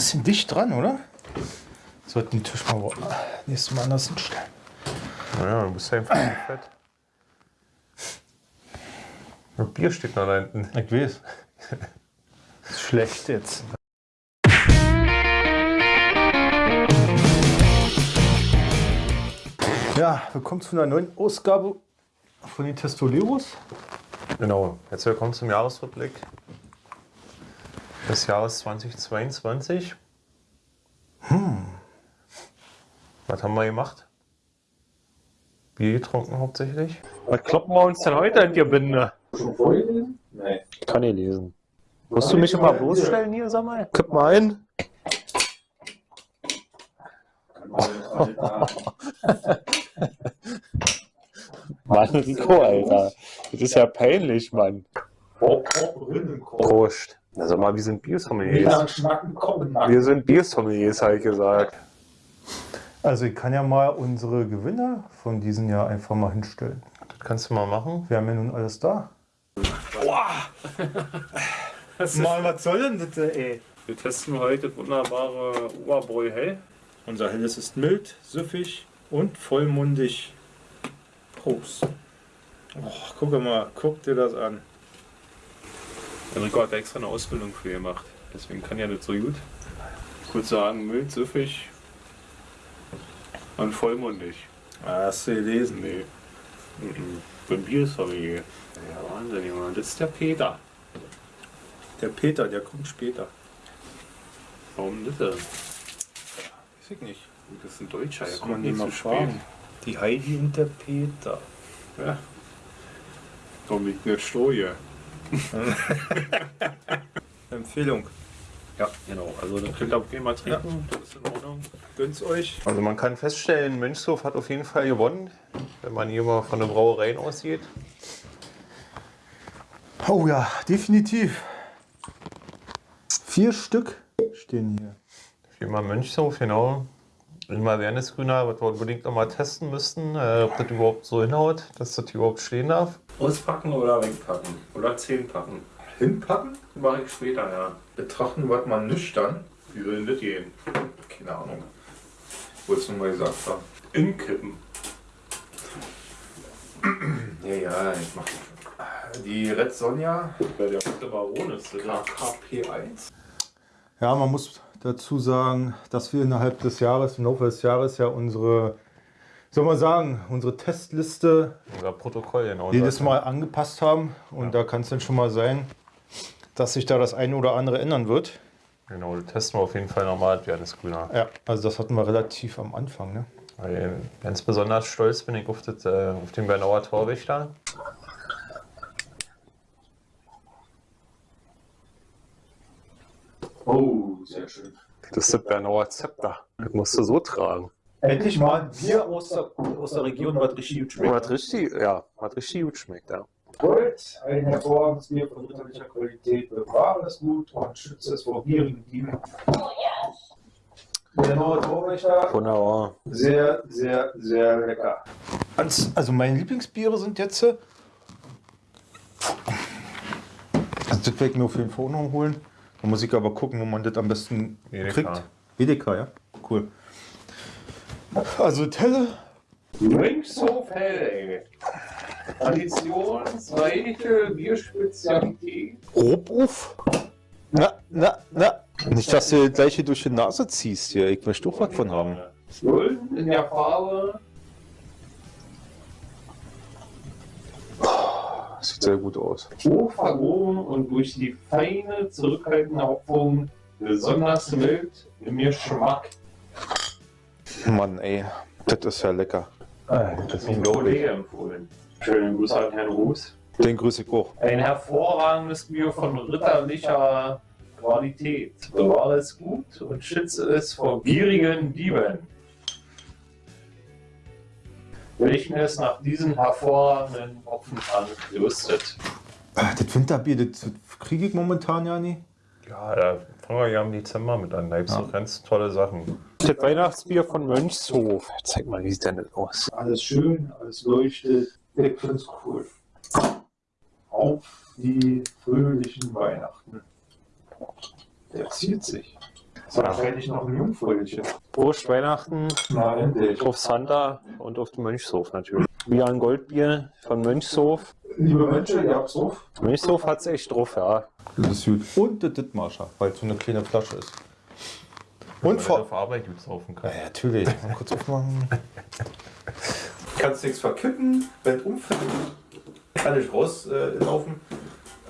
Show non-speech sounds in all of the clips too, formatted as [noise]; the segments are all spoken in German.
bisschen dicht dran, oder? Sollten den Tisch mal nächstes Mal anders hinstellen. Naja, du bist ja einfach nicht fett. Das Bier steht noch da hinten. Ich weiß. Ist [laughs] schlecht jetzt. Ja, willkommen zu einer neuen Ausgabe von den Testoleros. Genau, jetzt willkommen zum Jahresrückblick des Jahres 2022. Hm. Was haben wir gemacht? Bier getrunken hauptsächlich. Was kloppen wir uns denn heute an die Binde? Nein. Kann ich lesen. Musst du mich immer bloßstellen hier, sag mal? Guck mal ein. [laughs] Mann, Rico, Alter. Das ist ja peinlich, Mann. Prost. Na sag mal, wir sind Biersommeliers. Wir sind Biersommeliers, habe ich gesagt. Also ich kann ja mal unsere Gewinner von diesem Jahr einfach mal hinstellen. Das kannst du mal machen. Wir haben ja nun alles da. [laughs] Mann, was soll denn das, ey? Wir testen heute das wunderbare Oberbräu Hell. Unser Helles ist mild, süffig und vollmundig. Prost. Oh, guck mal, guck dir das an. Enrico hat extra eine Ausbildung für gemacht. Deswegen kann ja das so gut. Ich würde sagen, mild, süffig und vollmundig. Ah, Hast du gelesen? Nee. Mhm. Bin Biersommelier. Ja, Wahnsinn, Junge. Das ist der Peter. Der Peter, der kommt später. Warum das denn? Weiß ich nicht. Das ist ein Deutscher, der kommt man nicht zu spät. fragen. Die Heidi und der Peter. Ja. Warum liegt nicht Stroh hier? [laughs] Empfehlung. Ja, genau. Also da könnt ihr auch gerne mal trinken. Das ist in Ordnung. Gönnt's euch. Also man kann feststellen, Mönchshof hat auf jeden Fall gewonnen, wenn man hier mal von den Brauereien ausgeht. Oh ja, definitiv. Vier Stück stehen hier. Firma Mönchshof, genau. Immer Wernesgrüner, was wir unbedingt noch mal testen müssten, äh, ob das überhaupt so hinhaut, dass das überhaupt stehen darf. Auspacken oder wegpacken? Oder 10 packen? Hinpacken? Das mache ich später, ja. Betrachten wir mal nüchtern. Wie soll denn das gehen? Keine Ahnung. Wolltest du mal gesagt haben. Inkippen. [clears throat] Ja, ja, ich mach das schon. Die Red Sonja Ja, der rote Baron ist das. ja. KKP1. Ja, man muss dazu sagen, dass wir innerhalb des Jahres, im Laufe des Jahres ja unsere, soll man sagen, unsere Testliste Unser Protokoll, genau. jedes Mal angepasst haben. Und da kann es dann schon mal sein, dass sich da das eine oder andere ändern wird. Genau, das testen wir auf jeden Fall nochmal, das Wernesgrüner. Ja, also das hatten wir relativ am Anfang. Ne? Weil ganz besonders stolz bin ich auf, das, äh, auf den Bernauer Torwächter. Oh, sehr schön. Das ist das Bernauer Zepter. Das musst du so tragen. Endlich mal ein Bier aus der, aus der Region, was richtig gut schmeckt. Hat richtig, ja, richtig gut schmeckt, ja. Gold, ein hervorragendes Bier von ritterlicher Qualität, bewahre es gut und schütze es vor gierigen Dieben. Der neue Torwächter, Wunderbar. sehr, sehr, sehr lecker. Als, also meine Lieblingsbiere sind jetzt. äh, Also das werde ich mir auf jeden Fall noch holen. Da muss ich aber gucken, wo man das am besten kriegt. Edeka, ja. Cool. Also Telle. Mönchshof Hell. Traditionsreiche Bierspezialität. Robruf. Na, na, na. Nicht, dass du das gleiche durch die Nase ziehst hier. Ich möchte auch was von haben. Golden in der Farbe. Sieht sehr gut aus. hoch vergoren und durch die feine, zurückhaltende Hopfung besonders mild im Geschmack. Mann, ey. Das ist ja lecker. Das ist ein Kollege empfohlen. Schönen Gruß an Herrn Ruß. Den grüße ich auch. Ein hervorragendes Bier von ritterlicher Qualität. Bewahre es gut und schütze es vor gierigen Dieben. Welchen es nach diesem hervorragenden Hopfentank gerüstet. Ah, Das Winterbier, das kriege ich momentan ja nicht. Ja, da wir ja im Dezember mit an. Da gibt es Ja. ganz tolle Sachen. Das Weihnachtsbier von Mönchshof. Zeig mal, wie sieht denn das aus? Alles schön, alles leuchtet. Ich find's cool. Auf die fröhlichen Weihnachten. Der zieht sich. So, dann hätte ich noch ein Jungfräulichen. Prost Weihnachten Na, endlich. auf Santa und auf den Mönchshof natürlich. Bier ein Goldbier von Mönchshof. Liebe Menschen, ihr habt's auf. Mönchshof hat's echt drauf, ja. Das ist gut. Und das Dittmarscher, weil es so eine kleine Flasche ist. Und vor. auf Arbeit gut saufen kann. Ja, natürlich. Mal kurz aufmachen. Kannst nichts verkippen, wenn umfällt, kann ich rauslaufen.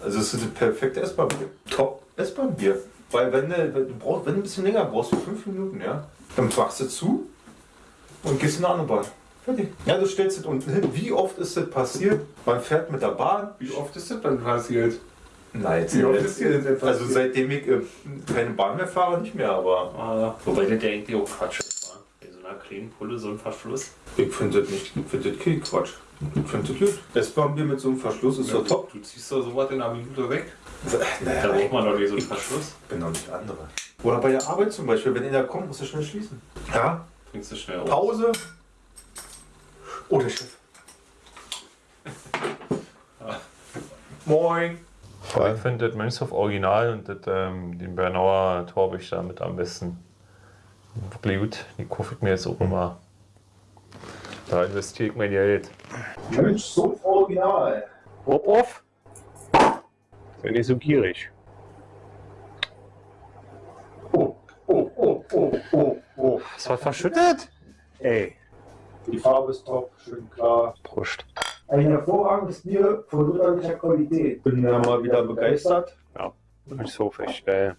also es ist das perfekte Essbahnbier. Top Essbahnbier. Weil wenn du, wenn du brauchst, wenn du ein bisschen länger brauchst, wie fünf Minuten, ja, dann machst du zu und gehst in eine andere Bahn. Fertig. Ja, du stellst es unten hin. Wie oft ist das passiert? Man fährt mit der Bahn. Wie oft ist das dann passiert? Nein, jetzt Wie oft ist dir das denn Also passiert? seitdem ich äh, keine Bahn mehr fahre, nicht mehr, aber Ah, wobei das ja eigentlich auch Quatsch ist. Bei so einer kleinen Pulle so ein Verschluss. ich finde das nicht, ich finde das kein Quatsch. Ich finde das gut. Essbahnbier mit so einem Verschluss ist doch top. Du ziehst doch sowas in einer Minute weg. Da Naja, braucht man doch nicht so einen Verschluss. ich bin doch nicht andere. Oder bei der Arbeit zum Beispiel, wenn einer kommt, musst du schnell schließen. Ja, Trinkst du schnell auf. Pause. Oh, der Chef. Moin. Ich finde das Mönchshof Original und das, ähm, den Bernauer Torwächter mit am besten. Wirklich gut. Die kaufe ich mir jetzt auch immer. Da investiere ich mein Geld. Mensch, so original. Hopp auf! Bin nicht so gierig. Oh, oh, oh, oh, oh, oh. Was war verschüttet? Ey. Die Farbe ist top, schön klar. Prost. Ein hervorragendes Bier von ritterlicher Qualität. Bin ja mal wieder begeistert. Mönchshof, echt geil.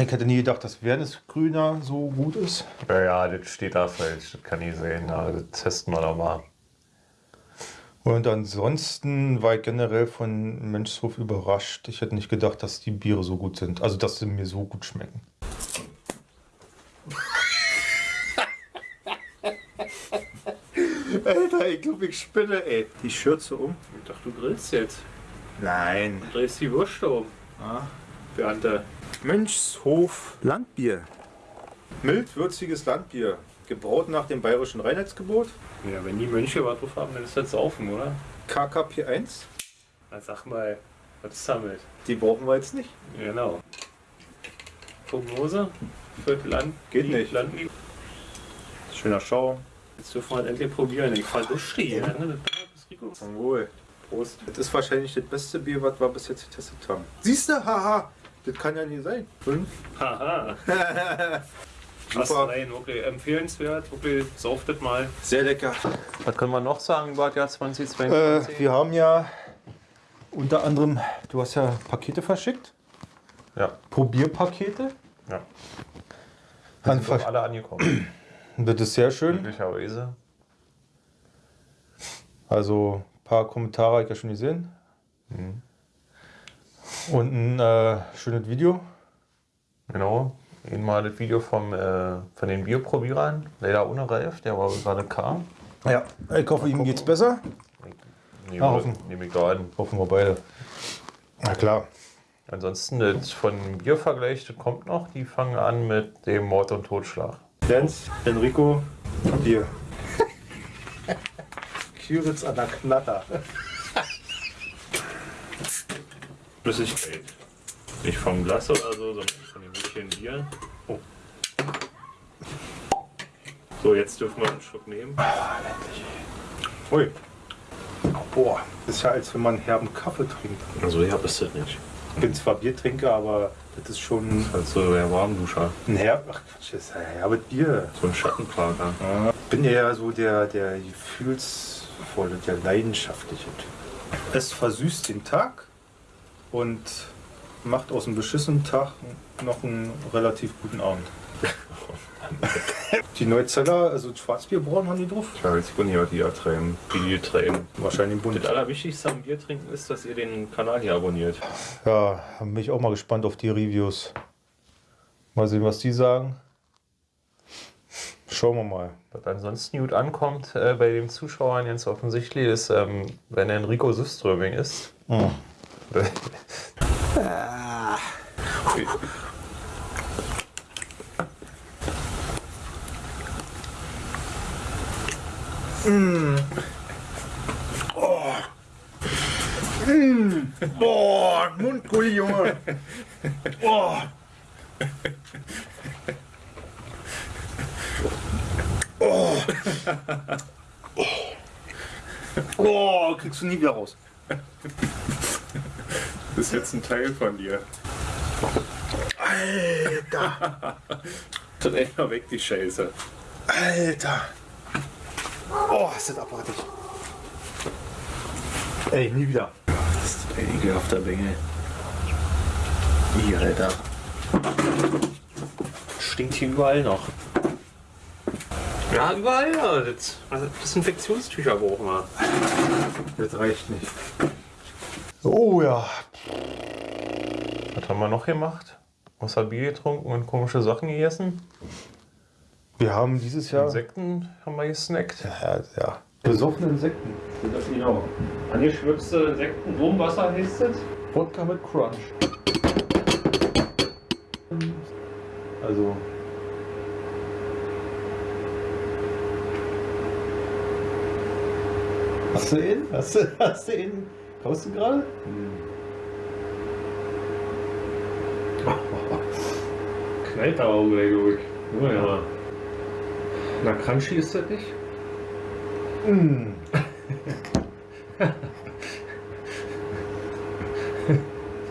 Ich hätte nie gedacht, dass Wernesgrüner so gut ist. Ja, ja, das steht da falsch. Das kann ich sehen. Aber das testen wir doch mal. Und ansonsten war ich generell von Mönchshof überrascht. Ich hätte nicht gedacht, dass die Biere so gut sind. Also, dass sie mir so gut schmecken. [laughs] ich glaube, ich spinne, ey. Die Schürze um? Ich dachte, du grillst jetzt. Nein. Du drehst die Wurst um. Ah. Beante. Mönchshof Landbier. Mild würziges Landbier. Gebraut nach dem bayerischen Reinheitsgebot. Ja, wenn die Mönche was drauf haben, dann ist das saufen, oder? KKP 1. Dann sag mal, was ist damit? Die brauchen wir jetzt nicht. Genau. Prognose für Land. Geht nicht. Landliebe. Schöner Schaum. Jetzt dürfen wir halt endlich probieren. Ich verlusche die. Ne? Das Rico. Zum Wohl. Prost. Das ist wahrscheinlich das beste Bier, was wir bis jetzt getestet haben. Siehst du? Haha. Das kann ja nicht sein. Fünf. Haha. Was [laughs] Super. nein, wirklich empfehlenswert. Wirklich, sauft das mal. Sehr lecker. Was können wir noch sagen über das Jahr Äh, 2022? wir haben ja unter anderem, du hast ja Pakete verschickt. ja, Probierpakete. ja. An Sind alle angekommen. Das ist sehr schön. Glücklicherweise. Also ein paar Kommentare habe ich ja schon gesehen. Und ein äh, schönes Video. Genau. Eben mal das Video vom, äh, von den Bierprobierern. Leider ohne Ralf, der war gerade kam. Ja, ich hoffe, ihm geht's besser. Nehmen Ah, wir- hoffen. Nehme ich da an. Hoffen wir beide. Na klar. Ansonsten das von Biervergleich, das kommt noch. Die fangen an mit dem Mord und Totschlag. Lenz, Enrico, Bier. [laughs] Küritz an der Knatter. Flüssigkeit. Nicht vom Glas oder so, sondern von dem Mädchen Bier. Oh. So, jetzt dürfen wir einen Schluck nehmen. Ui. Boah, das ist ja, als wenn man herben Kaffee trinkt. Also, ja, bist du nicht. Ich bin zwar Biertrinker, aber das ist schon Also, der Warmduscher. herb. Ach Quatsch, das ist ein herbes Bier. So ein Schattenparker. Ich bin ja so der, der gefühlsvolle, der leidenschaftliche Typ. Es versüßt den Tag und macht aus einem beschissenen Tag noch einen relativ guten Abend. [laughs] die Neuzeller, also Schwarzbierbrauen haben die drauf. Ich weiß nicht, was die da treiben. Wie die treiben. Wahrscheinlich bunt. Das Allerwichtigste am Bier trinken ist, dass ihr den Kanal hier abonniert. Ja, bin ich auch mal gespannt auf die Reviews. Mal sehen, was die sagen. Schauen wir mal. Was ansonsten gut ankommt äh, bei den Zuschauern ganz offensichtlich ist, ähm, wenn Enrico Süströming ist. Boah, Gully, Junge. [laughs] Oh. Oh. Oh. oh, kriegst du nie wieder raus. Das ist jetzt ein Teil von dir. Alter! Dreh mal weg die Scheiße. Alter! Oh, ist das abartig. Ey, nie wieder. Das ist ein ekelhafter Bengel. Ih, Alter. Stinkt hier überall noch. Ja, überall, ja. Das, also Desinfektionstücher brauchen wir. Das reicht nicht. Oh ja. Was haben wir noch gemacht? Außer Bier getrunken und komische Sachen gegessen? Wir haben dieses Jahr. Insekten haben wir gesnackt. Ja, ja. Besoffene Insekten. Das genau. Angeschwipste Insekten, Wurmwasser heißt es. Wodka mit Crunch. Also. Hast du ihn? Hast du, [laughs] hast du ihn? Kaufst du gerade? Knallt da auch gleich durch. Oh ja. Na, Crunchy ist das nicht? [laughs] Mm.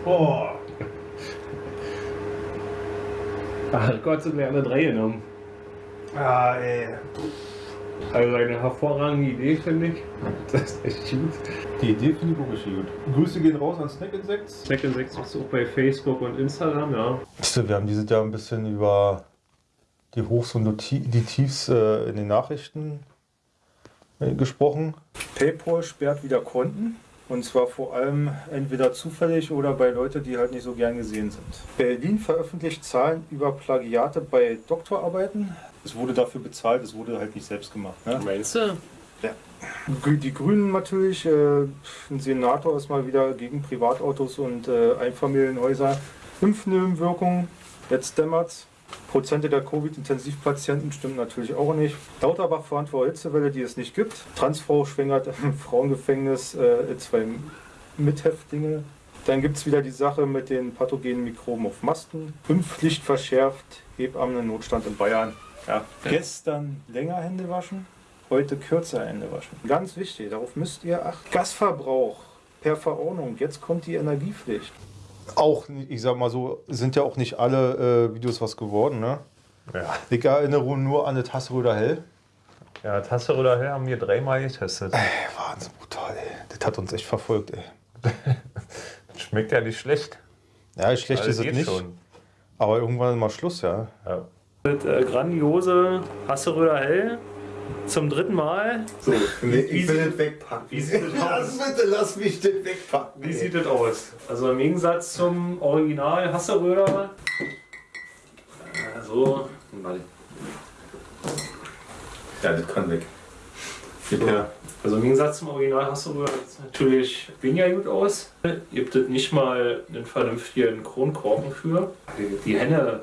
oh. Ach Gott, sind wir alle drei genommen. Ah, ey. Also eine hervorragende Idee, finde ich. Das ist echt gut. Die Idee finde ich auch richtig gut. Grüße gehen raus an Snack Insects. Snack in 6 ist auch bei Facebook und Instagram, ja. Wir haben dieses Jahr ein bisschen über die Hochs und die die Tiefs äh, in den Nachrichten äh, gesprochen. PayPal sperrt wieder Konten. Und zwar vor allem entweder zufällig oder bei Leuten, die halt nicht so gern gesehen sind. Berlin veröffentlicht Zahlen über Plagiate bei Doktorarbeiten. Es wurde dafür bezahlt, es wurde halt nicht selbst gemacht. Ne? Meinst du? Grü- Die Grünen natürlich, äh, ein Senator ist mal wieder gegen Privatautos und äh, Einfamilienhäuser. Impfnebenwirkungen, jetzt dämmert's. Prozente der Covid-Intensivpatienten stimmen natürlich auch nicht. Lauterbach warnt vor Hitzewelle, die es nicht gibt. Transfrau schwängert im [laughs] Frauengefängnis äh, zwei Mithäftlinge. Dann gibt es wieder die Sache mit den pathogenen Mikroben auf Masten. Impfpflicht verschärft, Hebammen-Notstand in Bayern. Ja. Gestern länger Hände waschen, heute kürzer Hände waschen. Ganz wichtig, darauf müsst ihr achten. Gasverbrauch per Verordnung, jetzt kommt die Energiepflicht. Auch, ich sag mal so, sind ja auch nicht alle äh, Videos was geworden, ne? Ja. Ich erinnere nur an das Hassröder Hell. Ja, Tasse oder Hell haben wir dreimal getestet. Ey, Wahnsinn, brutal, ey. Das hat uns echt verfolgt, ey. [laughs] Schmeckt ja nicht schlecht. Ja, schlecht Alles ist es nicht. schon. Aber irgendwann mal Schluss, ja. Ja. Das äh, grandiose Hasseröder Hell zum dritten Mal. So, Nee, ich will das wegpacken. Wie sieht das [laughs] aus? bitte, lass mich das wegpacken. Wie sieht das aus? Also im Gegensatz zum Original Hasseröder. So, warte. Ja, das kann weg. Gib So. her. Also im Gegensatz zum Original Hasseröder sieht es natürlich weniger gut aus. Gibt es nicht mal einen vernünftigen Kronkorken für. Die, die Henne,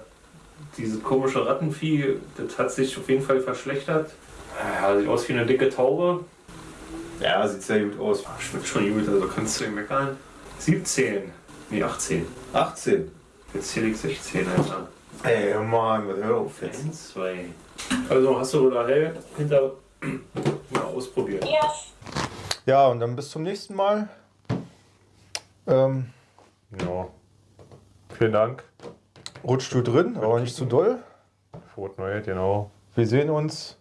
diese komische Rattenvieh, das hat sich auf jeden Fall verschlechtert. Ja, sieht aus wie eine dicke Taube. Ja, sieht sehr gut aus. Schmeckt schon gut, also kannst du ihn meckern. 17. Nee, 18. 18. Jetzt zähle ich 16, Alter. Ey, Mann, was hör auf jetzt. 1, 2. Also hast du oder hell hinter [clears throat] mal ausprobieren. Ja, und dann bis zum nächsten Mal. Ähm, ja. Vielen Dank. rutscht du drin, aber nicht zu doll. Neues, genau. Wir sehen uns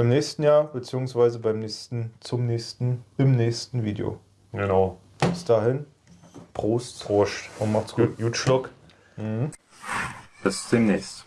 im nächsten Jahr, beziehungsweise beim nächsten, zum nächsten, im nächsten Video. Genau. Bis dahin, Prost Prost. und macht's gut. Gut, gut Schluck. Bis demnächst.